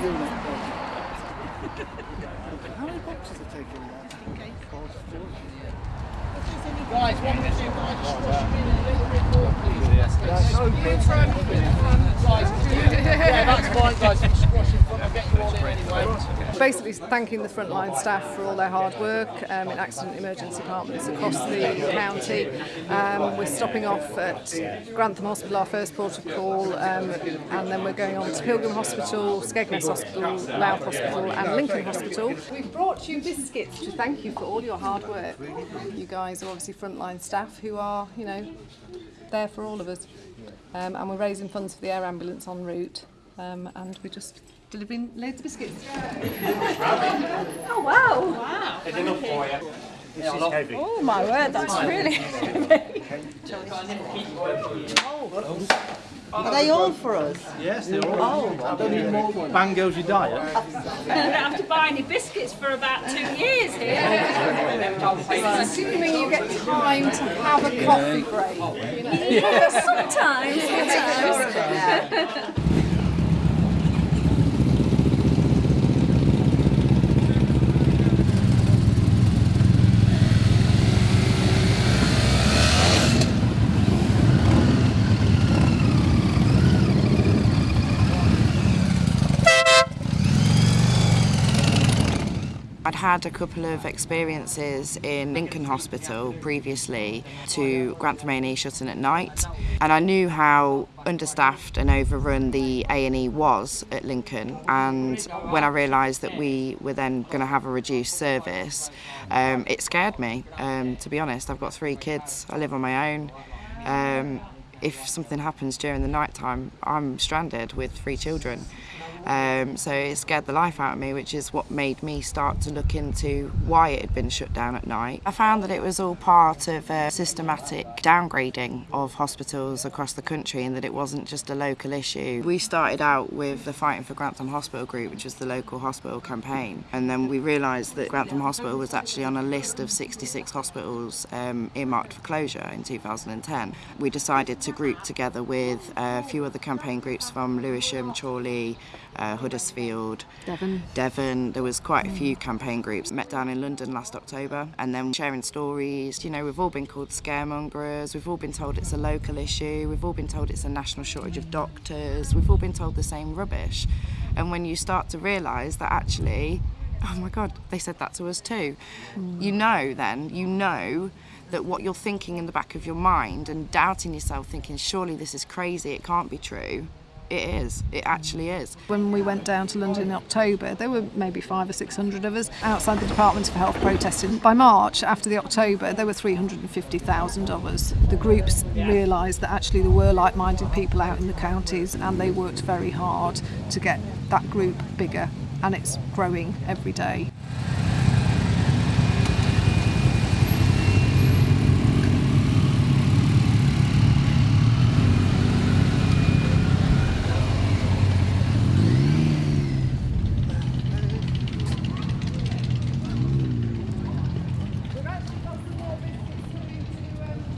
ずいな。How many boxes are taking that? Guys, what we do, guys, just squash them in a little bit more, please. That's so You try and move it in front, guys. Yeah, that's fine, guys. You can squash in. I'll get you all in anyway. basically thanking the frontline staff for all their hard work um, in accident emergency departments across the county. Um, we're stopping off at Grantham Hospital, our first port of call, um, and then we're going on to Pilgrim Hospital, Skegness Hospital, Louth Hospital and Lincoln Hospital. We've brought you biscuits to thank you for all your hard work. You guys are obviously frontline staff who are, you know, there for all of us. Um, and we're raising funds for the air ambulance en route um, and we're just delivering loads of biscuits. Oh wow! Wow! Is enough for you? Oh my word, that's really Are they all for us? Yes, they're all. Oh, I don't need more ones. Bang goes your diet. I don't have to buy any biscuits for about two years here. Assuming you get time to have a coffee break. You know. Sometimes, sometimes. had a couple of experiences in Lincoln Hospital previously to Grantham A&E shutting at night and I knew how understaffed and overrun the A&E was at Lincoln. And when I realised that we were then going to have a reduced service um, it scared me. Um, to be honest I've got three kids I live on my own. Um, if something happens during the night time I'm stranded with three children um, so it scared the life out of me, which is what made me start to look into why it had been shut down at night. I found that it was all part of a systematic downgrading of hospitals across the country and that it wasn't just a local issue. We started out with the Fighting for Grantham Hospital group, which was the local hospital campaign, and then we realised that Grantham Hospital was actually on a list of 66 hospitals um, earmarked for closure in 2010. We decided to group together with a few other campaign groups from Lewisham, Chorley, uh, Huddersfield, Devon. Devon. There was quite a few campaign groups met down in London last October, and then sharing stories. You know, we've all been called scaremongers. We've all been told it's a local issue. We've all been told it's a national shortage of doctors. We've all been told the same rubbish. And when you start to realise that actually, oh my God, they said that to us too. You know, then you know that what you're thinking in the back of your mind and doubting yourself, thinking surely this is crazy, it can't be true. It is. It actually is. When we went down to London in October, there were maybe five or six hundred of us outside the Department for Health protesting. By March, after the October, there were 350,000 of us. The groups realised that actually there were like-minded people out in the counties and they worked very hard to get that group bigger and it's growing every day.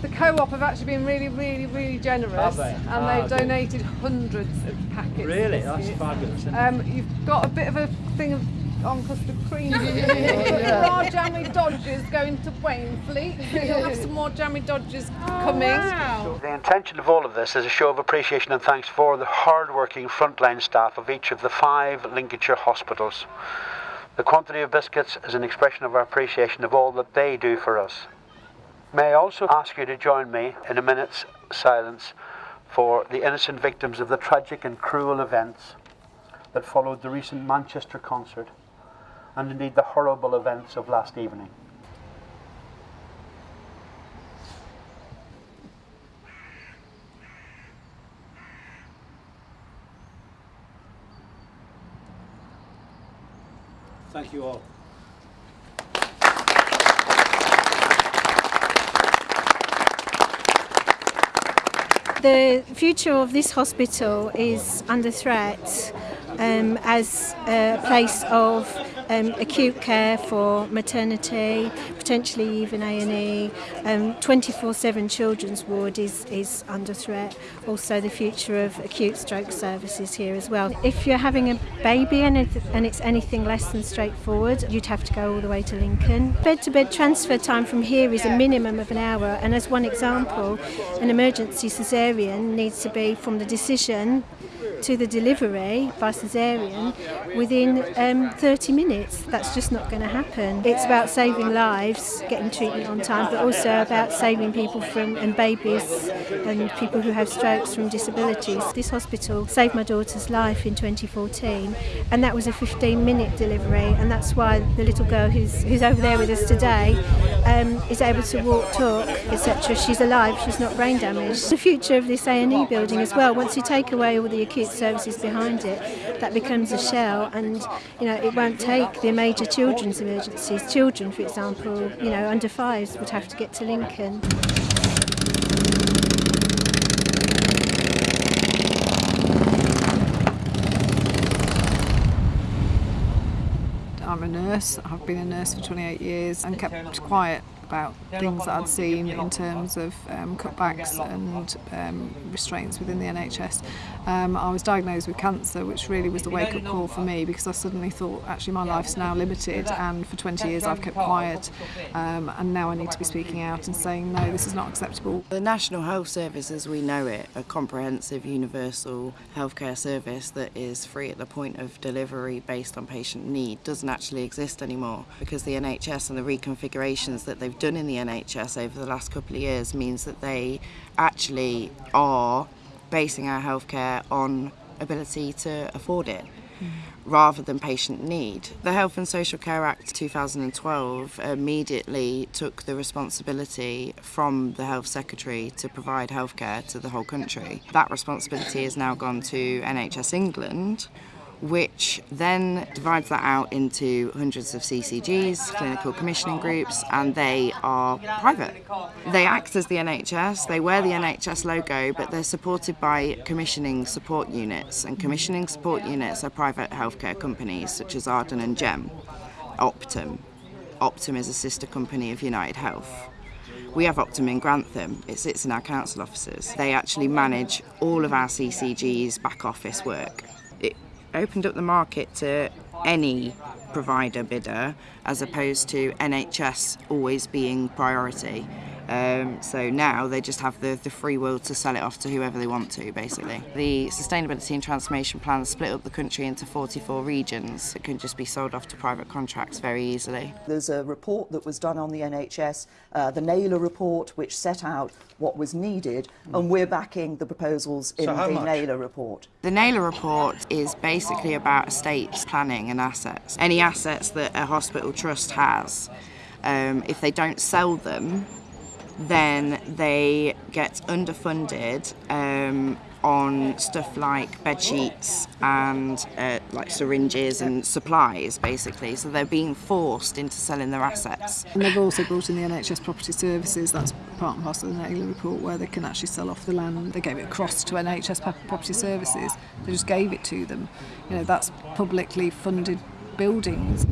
The co-op have actually been really, really, really generous, Have they? and Ah, they've good. donated hundreds of packets. Really? That's biscuits. fabulous. Um, you've got a bit of a thing of on custard cream. There are jammy dodgers going to Wainfleet. So you'll have some more jammy dodgers coming. The intention of all of this is a show of appreciation and thanks for the hard-working frontline staff of each of the five Lincolnshire hospitals. The quantity of biscuits is an expression of our appreciation of all that they do for us. May I also ask you to join me in a minute's silence for the innocent victims of the tragic and cruel events that followed the recent Manchester concert and indeed the horrible events of last evening. Thank you all. The future of this hospital is under threat um, as a place of um, acute care for maternity, potentially even A&E. Um, 24/7 children's ward is, is under threat. Also the future of acute stroke services here as well. If you're having a baby and, it, and it's anything less than straightforward, you'd have to go all the way to Lincoln. Bed-to-bed transfer time from here is a minimum of an hour and as one example, an emergency caesarean needs to be from the decision to the delivery by caesarean within um, 30 minutes. That's just not going to happen. It's about saving lives, getting treatment on time, but also about saving people from and babies and people who have strokes from disabilities. This hospital saved my daughter's life in 2014, and that was a 15-minute delivery, and that's why the little girl who's who's over there with us today um, is able to walk, talk, etc. She's alive. She's not brain damaged. The future of this A&E building as well. Once you take away all the acute services behind it, that becomes a shell, and you know it won't take the major children's emergencies. Children, for example, you know under fives would have to get to Lincoln. I'm a nurse. I've been a nurse for 28 years and kept quiet about things that I'd seen in terms of um, cutbacks and um, restraints within the NHS. Um, I was diagnosed with cancer, which really was the wake-up call for me because I suddenly thought, actually, my life's now limited, and for 20 years I've kept quiet, um, and now I need to be speaking out and saying, no, this is not acceptable. The National Health Service, as we know it, a comprehensive universal healthcare service that is free at the point of delivery based on patient need, doesn't actually exist anymore because the NHS and the reconfigurations that they've done in the NHS over the last couple of years means that they actually are basing our healthcare on ability to afford it hmm. rather than patient need. The Health and Social Care Act 2012 immediately took the responsibility from the Health Secretary to provide healthcare to the whole country. That responsibility has now gone to NHS England which then divides that out into hundreds of CCGs, clinical commissioning groups, and they are private. They act as the NHS, they wear the NHS logo, but they're supported by commissioning support units, and commissioning support units are private healthcare companies such as Arden and Gem, Optum. Optum is a sister company of United Health. We have Optum in Grantham, it sits in our council offices. They actually manage all of our CCG's back office work. Opened up the market to any provider bidder as opposed to NHS always being priority. Um, so now they just have the, the free will to sell it off to whoever they want to, basically. The Sustainability and Transformation Plan split up the country into 44 regions. It can just be sold off to private contracts very easily. There's a report that was done on the NHS, uh, the Naylor report, which set out what was needed, and we're backing the proposals in So the much? Naylor report. The Naylor report is basically about estates planning and assets. Any assets that a hospital trust has, um, if they don't sell them, then they get underfunded um, on stuff like bed sheets and uh, like syringes and supplies basically. So they're being forced into selling their assets. And they've also brought in the NHS property services that's part and parcel of the Naylor report where they can actually sell off the land. They gave it across to NHS property services. They just gave it to them. You know that's publicly funded buildings.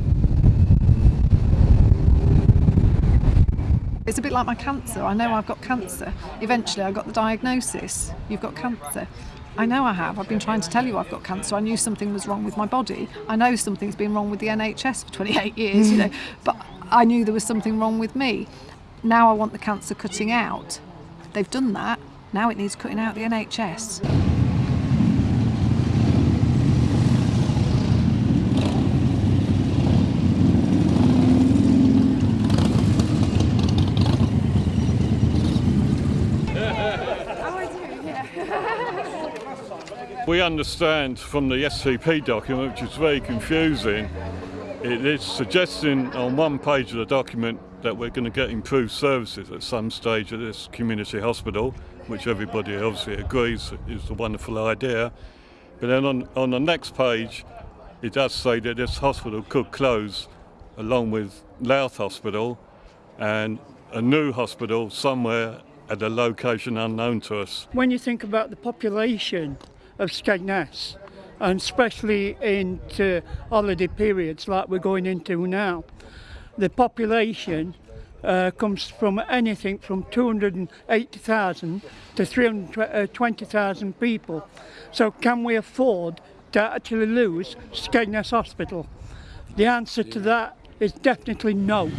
It's a bit like my cancer. I know I've got cancer. Eventually, I got the diagnosis. You've got cancer. I know I have. I've been trying to tell you I've got cancer. I knew something was wrong with my body. I know something's been wrong with the NHS for 28 years, you hmm. know, but I knew there was something wrong with me. Now I want the cancer cutting out. They've done that. Now it needs cutting out the NHS. We understand from the STP document, which is very confusing, it is suggesting on one page of the document that we're going to get improved services at some stage at this community hospital, which everybody obviously agrees is a wonderful idea. But then on, on the next page, it does say that this hospital could close along with Louth Hospital and a new hospital somewhere at a location unknown to us. when you think about the population of Skegness and especially into holiday periods like we're going into now. The population uh, comes from anything from 280,000 to 320,000 people. So can we afford to actually lose Skegness Hospital? The answer to that is definitely no.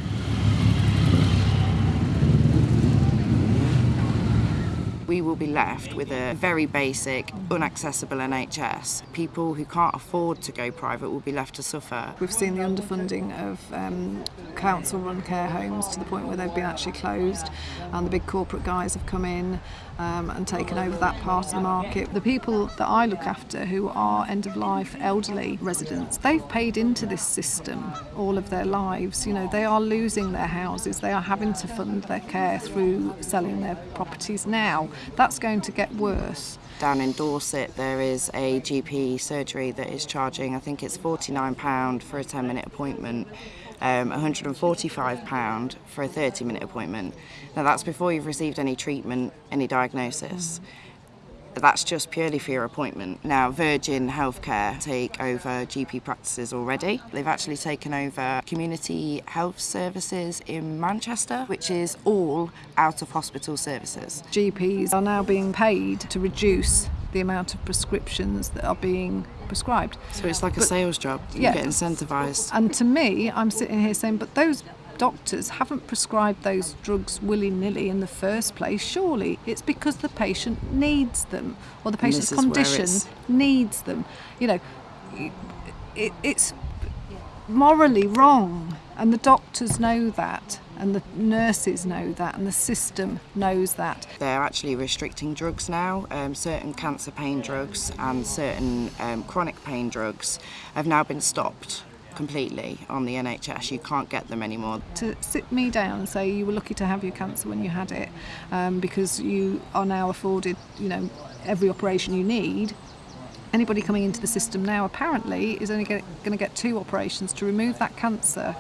We will be left with a very basic, unaccessible NHS. People who can't afford to go private will be left to suffer. We've seen the underfunding of um, council-run care homes to the point where they've been actually closed and the big corporate guys have come in um, and taken over that part of the market. The people that I look after who are end-of-life elderly residents, they've paid into this system all of their lives. You know, they are losing their houses, they are having to fund their care through selling their now. That's going to get worse. Down in Dorset, there is a GP surgery that is charging, I think it's £49 for a 10 minute appointment, um, £145 for a 30 minute appointment. Now, that's before you've received any treatment, any diagnosis. Mm that's just purely for your appointment. Now, Virgin Healthcare take over GP practices already. They've actually taken over community health services in Manchester, which is all out of hospital services. GPs are now being paid to reduce the amount of prescriptions that are being prescribed. So it's like but, a sales job. You yeah, get incentivised. And to me, I'm sitting here saying, but those doctors haven't prescribed those drugs willy-nilly in the first place. Surely it's because the patient needs them or the patient's condition needs them. You know, it, it's morally wrong and the doctors know that and the nurses know that and the system knows that. They're actually restricting drugs now. Um, certain cancer pain drugs and certain um, chronic pain drugs have now been stopped completely on the NHS. You can't get them anymore. To sit me down and say you were lucky to have your cancer when you had it um, because you are now afforded, you know, every operation you need. Anybody coming into the system now apparently is only going to get two operations to remove that cancer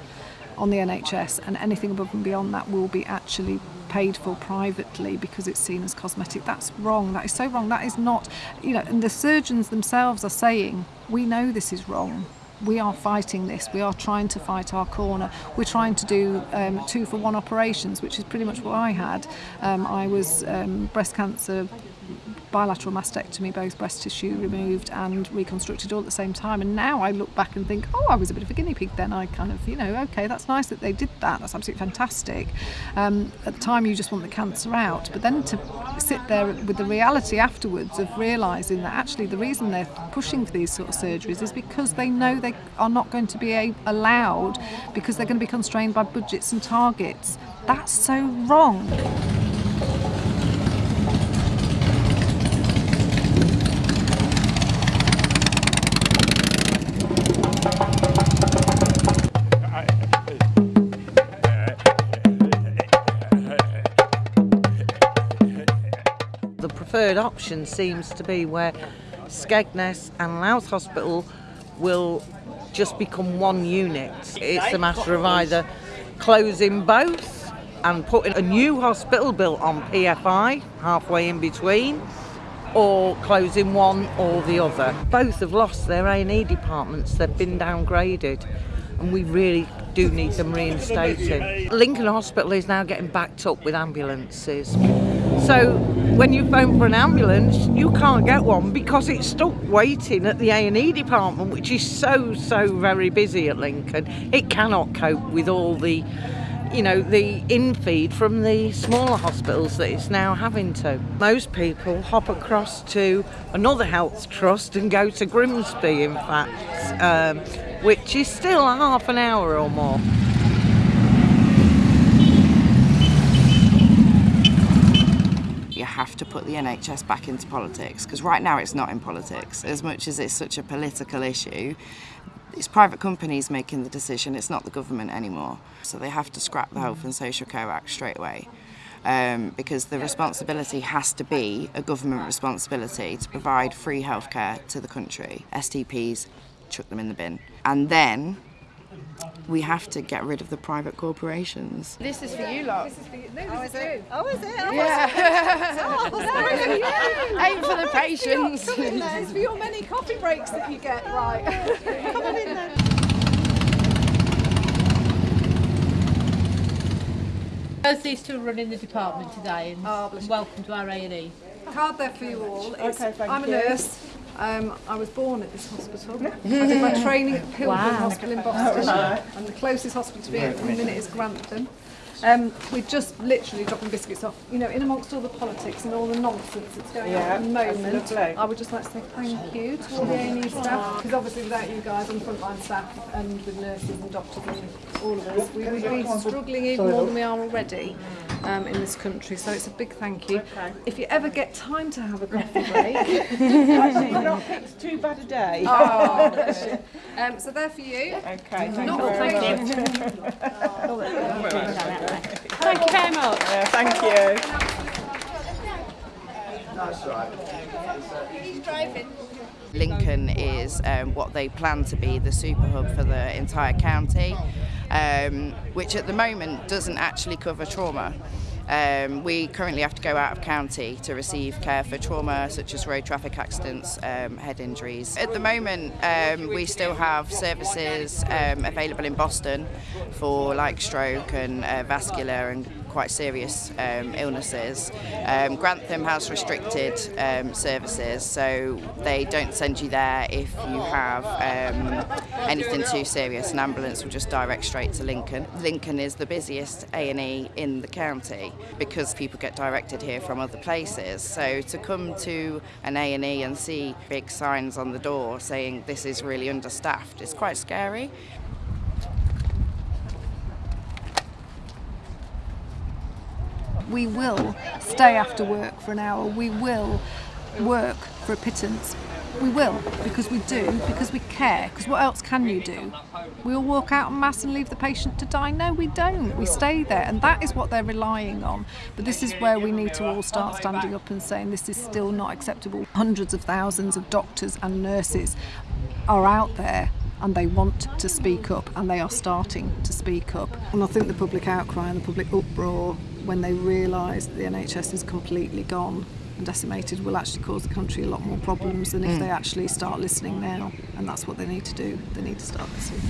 on the NHS and anything above and beyond that will be actually paid for privately because it's seen as cosmetic. That's wrong. That is so wrong. That is not, you know, and the surgeons themselves are saying, we know this is wrong we are fighting this. We are trying to fight our corner. We're trying to do um, two for one operations, which is pretty much what I had. Um, I was um, breast cancer bilateral mastectomy, both breast tissue removed and reconstructed all at the same time. And now I look back and think, oh, I was a bit of a guinea pig then. I kind of, you know, okay, that's nice that they did that. That's absolutely fantastic. Um, at the time, you just want the cancer out. But then to sit there with the reality afterwards of realising that actually the reason they're pushing for these sort of surgeries is because they know they are not going to be allowed because they're going to be constrained by budgets and targets. That's so wrong. Preferred option seems to be where Skegness and Louth Hospital will just become one unit. It's a matter of either closing both and putting a new hospital built on PFI halfway in between or closing one or the other. Both have lost their A&E departments, they've been downgraded and we really do need them reinstated. Lincoln Hospital is now getting backed up with ambulances. So when you phone for an ambulance, you can't get one because it's stuck waiting at the A&E department, which is so, so very busy at Lincoln. It cannot cope with all the, you know, the infeed from the smaller hospitals that it's now having to. Most people hop across to another health trust and go to Grimsby, in fact, um, which is still half an hour or more. Have to put the NHS back into politics because right now it's not in politics. As much as it's such a political issue it's private companies making the decision it's not the government anymore. So they have to scrap the Health and Social Care Act straight away um, because the responsibility has to be a government responsibility to provide free healthcare to the country. STPs chuck them in the bin. And then we have to get rid of the private corporations. This is for you lot. This is for you. No, this is, you. Oh, is it? Oh, Yeah. Oh, sorry. Aim for the patients. Come in then. It's for your many coffee breaks that you get, right? Come on in there. Both these two are running the department today and Oh, welcome to our A&E. Card there for you all. It's- Okay, thank I'm a nurse. Um, I was born at this hospital. I did my training at Pilgrim Hospital in Boston, and the closest hospital to me at the minute is Grantham. Um, we're just literally dropping biscuits off. You know, in amongst all the politics and all the nonsense that's going on Yeah, at the moment. I would just like to say thank you to all the A&E staff, because obviously without you guys and frontline staff and with nurses and doctors and all of us, we would be struggling even more than we are already um, in this country. So it's a big thank you. If you ever get time to have a coffee break, Actually, not picked too bad a day. Oh. Um, so they're for you. Okay, thank Not you all very thank much. Thank you very much. Yeah, thank you. Lincoln is um, what they plan to be the super hub for the entire county, um, which at the moment doesn't actually cover trauma. Um, we currently have to go out of county to receive care for trauma such as road traffic accidents, um, head injuries. At the moment, um, we still have services um, available in Boston for like stroke and uh, vascular and quite serious um, illnesses. Um, Grantham has restricted um, services, so they don't send you there if you have um, anything too serious. An ambulance will just direct straight to Lincoln. Lincoln is the busiest A&E in the county because people get directed here from other places. So to come to an A&E and see big signs on the door saying this is really understaffed is quite scary. We will stay after work for an hour. We will work for a pittance. We will, because we do, because we care. Because what else can you do? We all walk out en masse and leave the patient to die? No, we don't. We stay there, and that is what they're relying on. But this is where we need to all start standing up and saying this is still not acceptable. Hundreds of thousands of doctors and nurses are out there and they want to speak up and they are starting to speak up. And I think the public outcry and the public uproar when they realise that the NHS is completely gone and decimated will actually cause the country a lot more problems than if Mm. they actually start listening now. And that's what they need to do. They need to start listening.